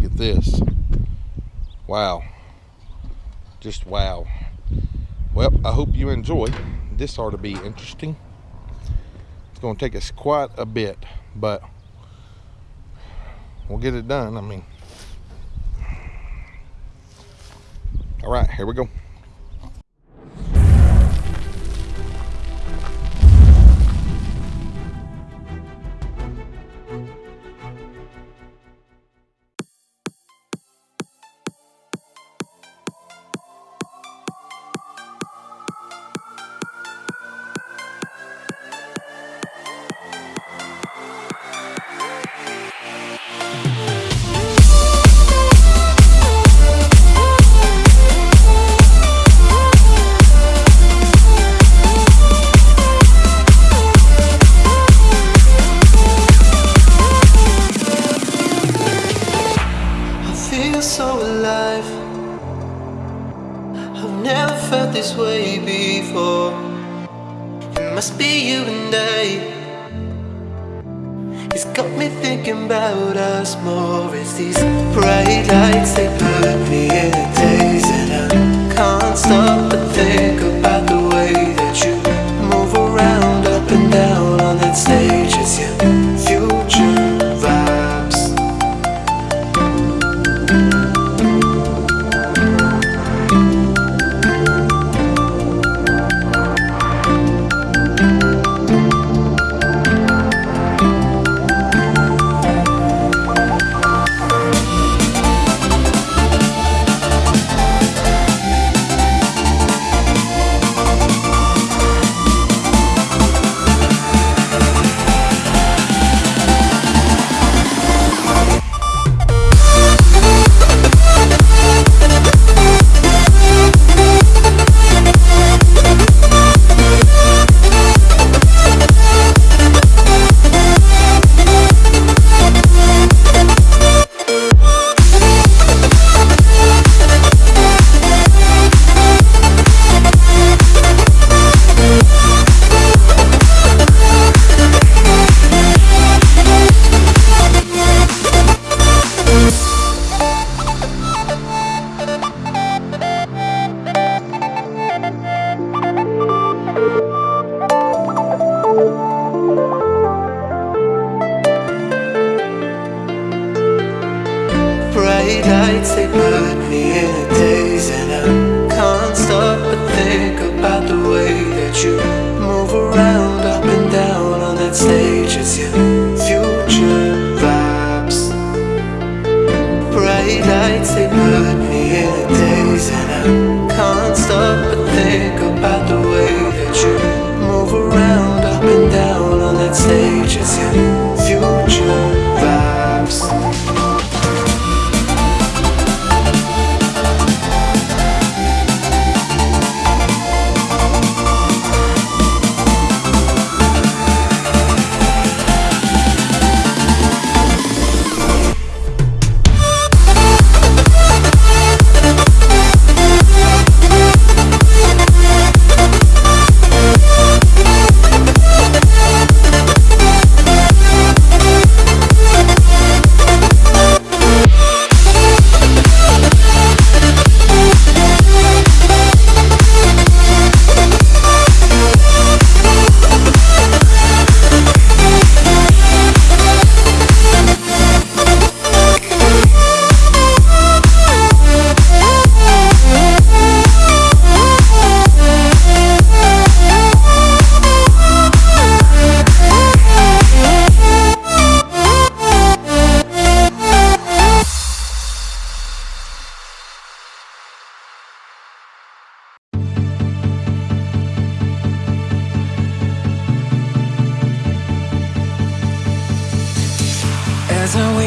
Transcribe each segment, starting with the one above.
look at this. Wow. Just wow. Well, I hope you enjoy. This ought to be interesting. It's going to take us quite a bit, but we'll get it done. I mean, all right, here we go. Must be you and I. It's got me thinking about us more. It's these bright lights they put me in a daze, and I can't stop but think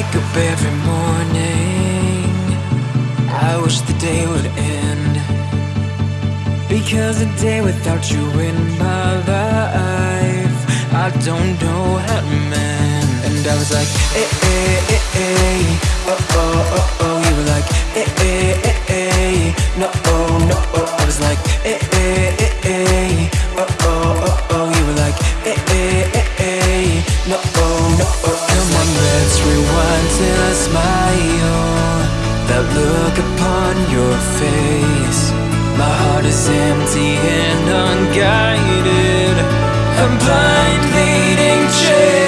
wake up every morning. I wish the day would end. Because a day without you in my life I don't know how to mend. And I was like, eh, eh, eh, eh Oh, oh, oh, oh. You were like, eh, eh, eh, eh No, oh, no, oh. I was like, eh, eh, eh, eh till I smile That look upon your face. My heart is empty and unguided. I'm blind leading chase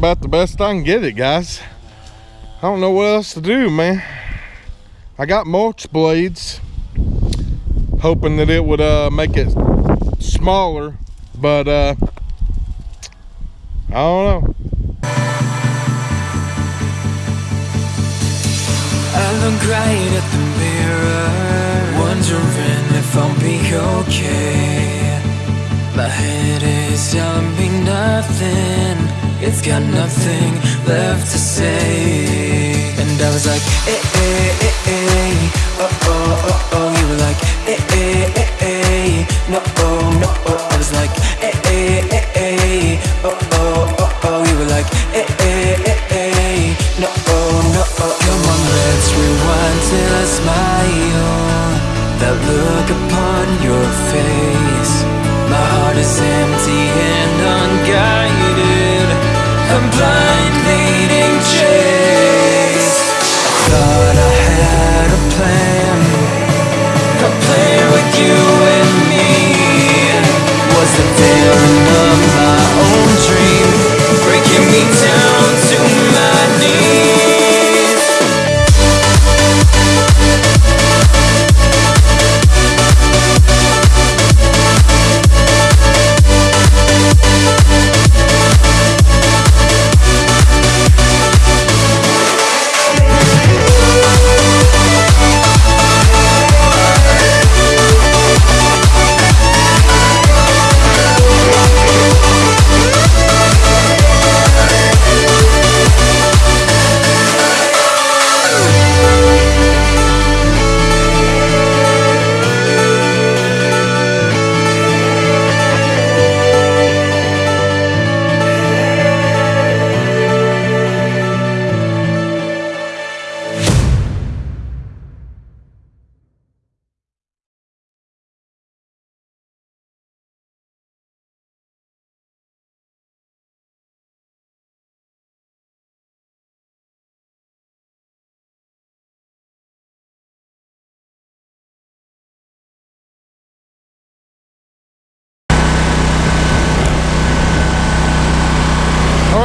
about the best I can get it, guys. I don't know what else to do, man. I got mulch blades, hoping that it would uh, make it smaller, but uh, I don't know. I look right at the mirror, wondering if I'll be okay. My head is telling me nothing, it's got nothing left to say. And I was like, eh, eh, eh, eh, oh, oh, oh, oh. You were like, eh, eh, eh,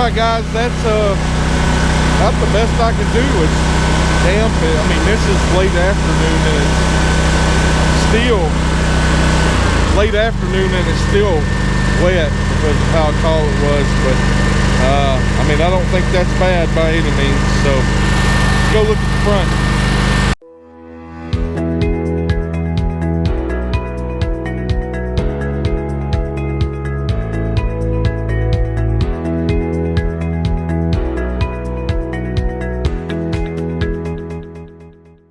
right, guys, that's uh, that's the best I can do. It's damp. I mean, this is late afternoon and it's still late afternoon and it's still wet because of how tall it was. But uh, I mean, I don't think that's bad by any means. So go look at the front.